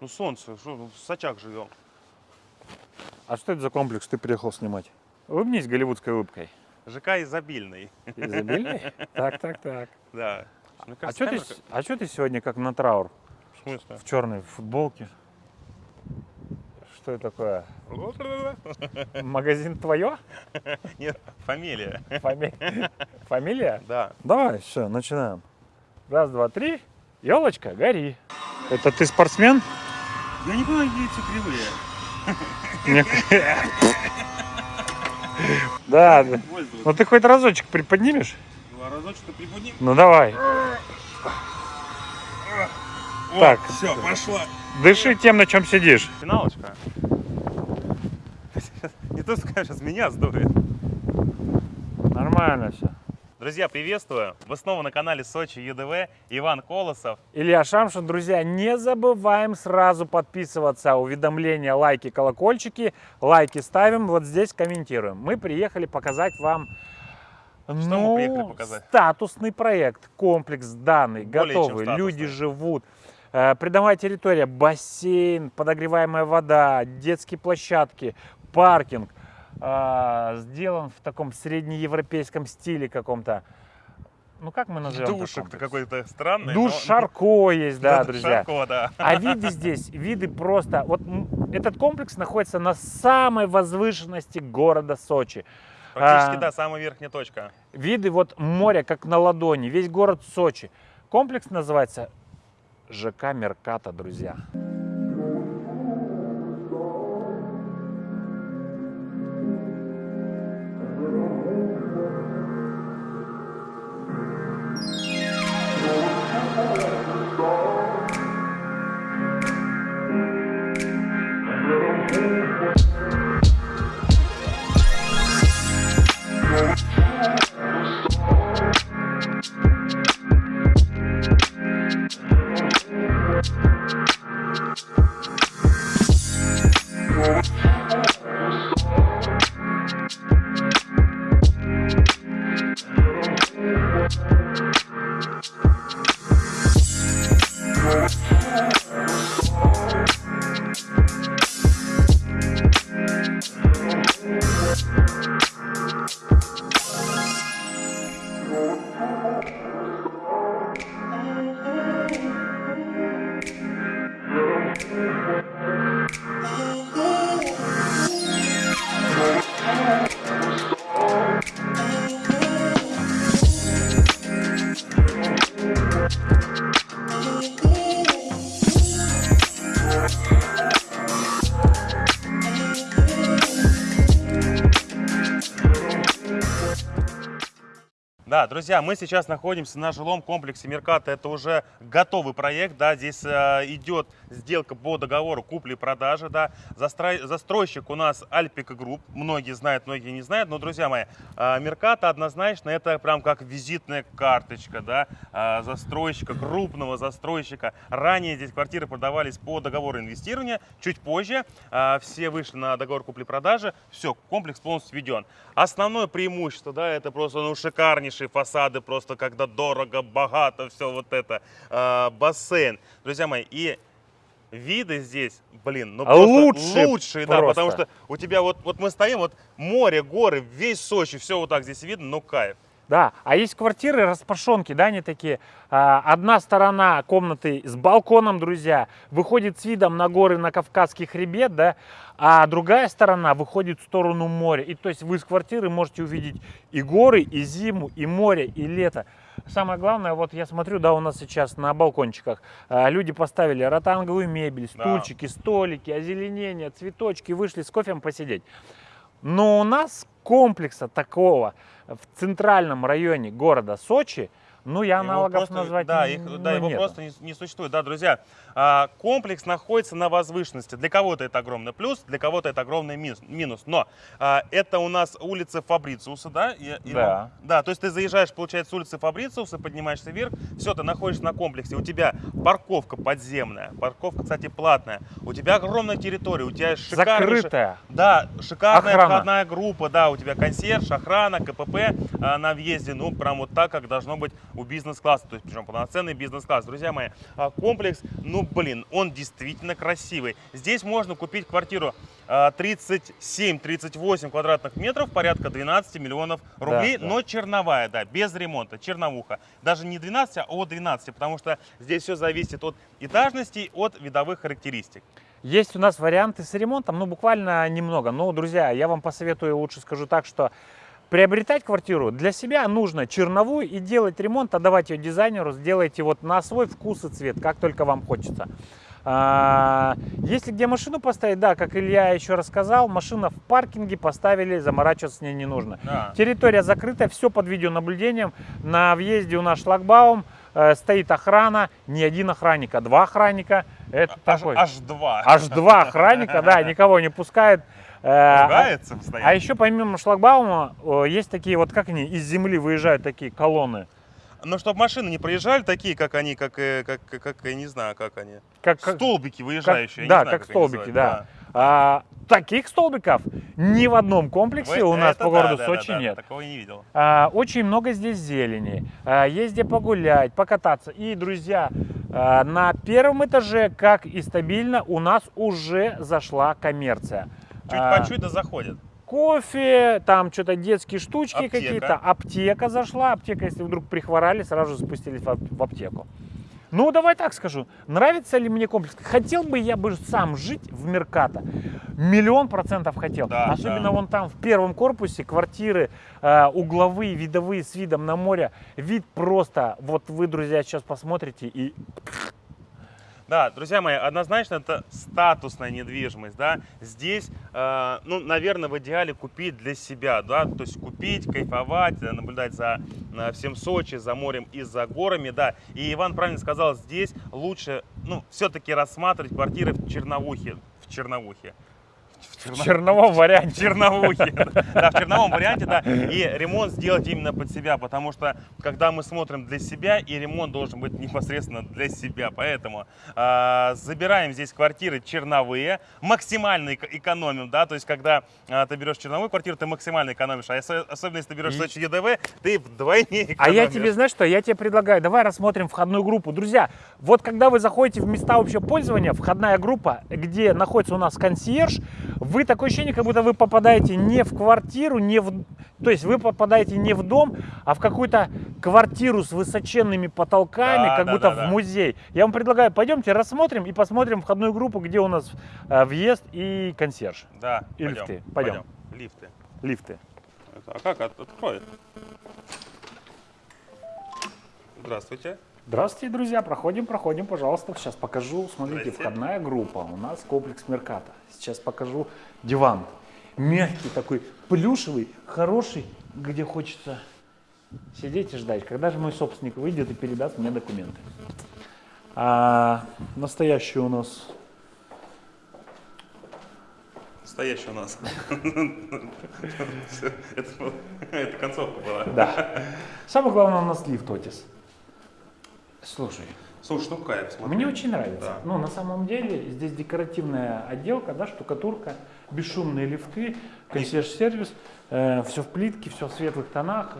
Ну солнце, что, ну, в Сочах живем. А что это за комплекс ты приехал снимать? Улыбнись голливудской улыбкой. ЖК изобильный. Изобильный? Так, так, так. Да. А кажется, что ты, камера с- а ты сегодня как на траур? В смысле? В черной футболке? Что это такое? Магазин твое? Нет, фамилия. Фами- Фамилия? Да. Давай, все, начинаем. Раз, два, три. Елочка, гори. Это ты спортсмен? Я не понимаю, яйца кривые. Да, да. Ну ты хоть разочек приподнимешь? Два разочка приподним. Ну давай. О, Так. все, пошла. Дыши тем, на чем сидишь. Финалочка. Не то, что меня сдует. Нормально все. Друзья, приветствую. Вы снова на канале Сочи ЮДВ. Иван Колосов. Илья Шамшин, друзья, не забываем сразу подписываться, уведомления, лайки, колокольчики. Лайки ставим, вот здесь комментируем. Мы приехали показать вам ну, мы приехали показать? статусный проект, комплекс данный, Более готовый, люди живут. Э, Придомовая территория, бассейн, подогреваемая вода, детские площадки, паркинг. А, Сделан в таком среднеевропейском стиле каком-то. Ну как мы назовем? комплекс? какой-то странный. Душ но- Шарко есть, да, Да, друзья. Шарко, да. А виды здесь, виды просто... Вот этот комплекс находится на самой возвышенности города Сочи. Практически, А. да, самая верхняя точка. Виды вот моря как на ладони, весь город Сочи. Комплекс называется ЖК Мерката, друзья. Yeah. Да, друзья, мы сейчас находимся на жилом комплексе Мерката. Это уже готовый проект, да, здесь э, идет сделка по договору купли-продажи, да. Застрой- застройщик у нас Альпика Group, многие знают, многие не знают, но, друзья мои, э, Мерката однозначно это прям как визитная карточка, да, э, застройщика, крупного застройщика. Ранее здесь квартиры продавались по договору инвестирования, чуть позже э, все вышли на договор купли-продажи, все, комплекс полностью введен. Основное преимущество, да, это просто, ну, шикарнейшие фасады, просто когда дорого, богато, все вот это, э, бассейн. Друзья мои, и виды здесь, блин, ну А просто лучшие лучшие, да, просто. потому что у тебя вот, вот мы стоим, вот море, горы, весь Сочи, все вот так здесь видно, ну кайф. Да, а есть квартиры распашонки, да, они такие. а, Одна сторона комнаты с балконом, друзья, выходит с видом на горы, на Кавказский хребет, да, а другая сторона выходит в сторону моря. И то есть вы из квартиры можете увидеть и горы, и зиму, и море, и лето. Самое главное, вот я смотрю, да, у нас сейчас на балкончиках а, люди поставили ротанговую мебель, Да. стульчики, столики, озеленение, цветочки, вышли с кофем посидеть. Но у нас комплекса такого в центральном районе города Сочи, ну, я аналогов просто- назвать да, не- их, ну, да, его нету. просто не, не существует. Да, друзья, а, комплекс находится на возвышенности. Для кого-то это огромный плюс, для кого-то это огромный минус. минус. Но а, это у нас улица Фабрициуса, да? И- и- Да. Да, то есть ты заезжаешь, получается, с улицы Фабрициуса, поднимаешься вверх, все, ты находишься на комплексе. У тебя парковка подземная, парковка, кстати, платная. У тебя огромная территория, у тебя шикарнейшая... Закрытая. Да, шикарная Охрана. входная группа, да, у тебя консьерж, охрана, КПП а, на въезде, ну, прям вот так, как должно быть у бизнес-класса, то есть причем полноценный бизнес-класс. Друзья мои, а, комплекс, ну блин, он действительно красивый. Здесь можно купить квартиру а, 37-38 квадратных метров, порядка 12 миллионов рублей, да. но черновая, да, без ремонта, черновуха. Даже не 12, а от 12, потому что здесь все зависит от этажности, от видовых характеристик. Есть у нас варианты с ремонтом, ну буквально немного. Но, друзья, я вам посоветую, лучше скажу так, что приобретать квартиру для себя нужно черновую и делать ремонт, отдавать ее дизайнеру, сделайте вот на свой вкус и цвет, как только вам хочется. А, Если где машину поставить, да, как Илья еще рассказал, машина в паркинге поставили, заморачиваться с ней не нужно. Да. Территория закрытая, все под видеонаблюдением. На въезде у нас шлагбаум, э, стоит охрана, не один охранник, а два охранника. Это Аж, такой. аж два. Аж два охранника, да, никого не пускают. Э, А Ругается а постоянно. еще помимо шлагбаума есть такие вот, как они, из земли выезжают такие колонны. Но чтобы машины не проезжали такие, как они, как, э, как, как, как, я не знаю, как они. Как, как- Столбики как- выезжающие. я да, знаю, как как столбики, называют, да. А, таких столбиков ни в одном комплексе Вы- у нас по да, городу да, Сочи да, да, нет. Такого я не видел. А, Очень много здесь зелени, а, есть где погулять, покататься. И, друзья, а, на первом этаже, как и стабильно, у нас уже зашла коммерция. Чуть А, по чуть да заходят. Кофе, там что-то детские штучки какие-то. Аптека зашла. Аптека, если вдруг прихворали, сразу же спустились в ап- в аптеку. Ну, давай так скажу. Нравится ли мне комплекс? Хотел бы я бы сам жить в Меркато. Миллион процентов хотел. Да, Особенно да. вон там в первом корпусе квартиры э, угловые, видовые с видом на море. Вид просто, вот вы, друзья, сейчас посмотрите и Да, друзья мои, однозначно это статусная недвижимость, да. Здесь, э, ну, наверное, в идеале купить для себя, да, то есть купить, кайфовать, э, наблюдать за э, всем Сочи, за морем и за горами, да. И Иван правильно сказал, здесь лучше, ну, все-таки рассматривать квартиры в Черновухе, в Черновухе. В в Черно- черновом варианте. черновухе. Да, в черновом варианте, да. И ремонт сделать именно под себя, потому что когда мы смотрим для себя, и ремонт должен быть непосредственно для себя. Поэтому а, забираем здесь квартиры черновые, максимально эко- экономим, да, то есть когда а, ты берешь черновую квартиру, ты максимально экономишь, а если- особенно если ты берешь Сочи ЕДВ, ты вдвойне экономишь. А я тебе, знаешь что, я тебе предлагаю, давай рассмотрим входную группу. Друзья, вот когда вы заходите в места общего пользования, входная группа, где находится у нас консьерж, вы такое ощущение, как будто вы попадаете не в квартиру, не в... То есть вы попадаете не в дом, а в какую-то квартиру с высоченными потолками, Да, как да, будто да, в да. музей. Я вам предлагаю, пойдемте рассмотрим и посмотрим входную группу, где у нас э, въезд и консьерж. Да, И пойдем, лифты. Пойдем. Лифты. Лифты. А как? От- Открой. Здравствуйте. Здравствуйте, друзья. Проходим, проходим, пожалуйста. Сейчас покажу. Смотрите, входная группа. У нас комплекс Мерката. Сейчас покажу диван. Мягкий такой, плюшевый, хороший, где хочется сидеть и ждать. Когда же мой собственник выйдет и передаст мне документы. А, настоящий у нас Стоящий у нас. Это концовка была. Да. Самое главное у нас лифт, Отис. Слушай, Слушай, ну кайф, смотри. мне очень нравится. Да. Ну, на самом деле, здесь декоративная отделка, да, штукатурка, бесшумные лифты, консьерж-сервис, все в плитке, все в светлых тонах,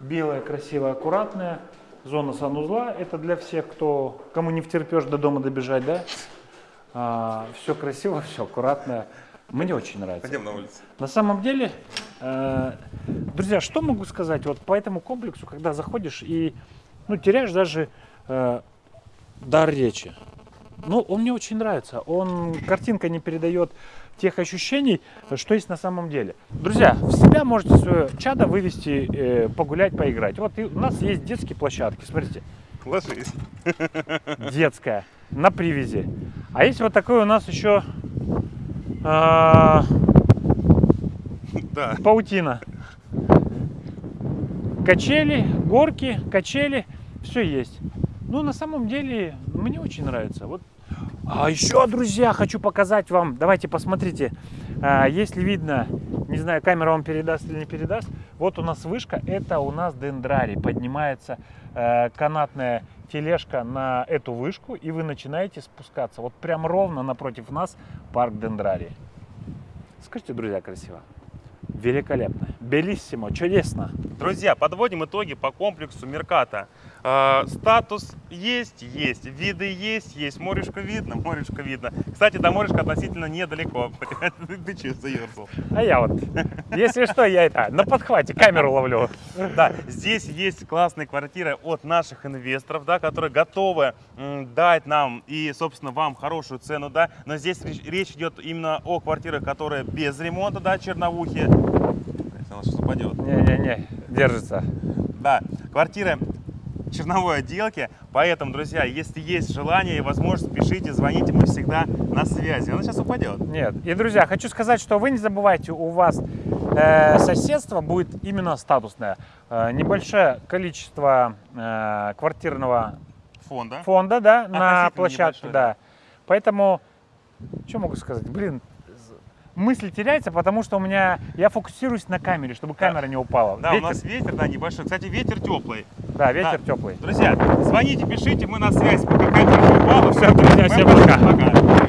белое, красивое, аккуратное. Зона санузла, это для всех, кто, кому не втерпешь до дома добежать, да. все красиво, все аккуратно. Мне очень нравится. Пойдем на улицу. На самом деле, э, друзья, что могу сказать вот по этому комплексу, когда заходишь и ну, теряешь даже э, дар речи. Ну, он мне очень нравится. Он, картинка не передает тех ощущений, что есть на самом деле. Друзья, в себя можете свое чадо вывести, э, погулять, поиграть. Вот и у нас есть детские площадки, смотрите, Ложись. детская, на привязи. А есть вот такой у нас еще а, Да. паутина. Качели, горки, качели, все есть. Ну, на самом деле, мне очень нравится. Вот. А еще, друзья, хочу показать вам. Давайте посмотрите, а, если видно, не знаю, камера вам передаст или не передаст. Вот у нас вышка, это у нас дендрарий. Поднимается э, канатная тележка на эту вышку, и вы начинаете спускаться. Вот прям ровно напротив нас парк дендрарий. Скажите, друзья, красиво. Великолепно. Белиссимо, чудесно. Друзья, подводим итоги по комплексу Мерката. А, статус есть, есть. Виды есть, есть. Морешко видно, морешко видно. Кстати, до морешка относительно недалеко. Ты че заерзал? А я вот, если что, я это на подхвате камеру ловлю. Да, здесь есть классные квартиры от наших инвесторов, да, которые готовы дать нам и, собственно, вам хорошую цену, да. Но здесь речь, речь идет именно о квартирах, которые без ремонта, да, черновухи. Блядь, Она сейчас упадет. Не-не-не, держится. Да, квартиры черновой отделки. Поэтому, друзья, если есть желание и возможность, пишите, звоните, мы всегда на связи. Она сейчас упадет. Нет. И, друзья, хочу сказать, что вы не забывайте, у вас э, соседство будет именно статусное. Э, небольшое количество э, квартирного Фонда. фонда, да, на площадке, да. Поэтому, что могу сказать? Блин, мысль теряется, потому что у меня, я фокусируюсь на камере, чтобы камера не упала. Да, ветер, у нас ветер, да, небольшой. Кстати, ветер теплый. Да, ветер да. теплый. Друзья, звоните, пишите, мы на связи, пока камера не упала. Всё, друзья, всем пока. пока.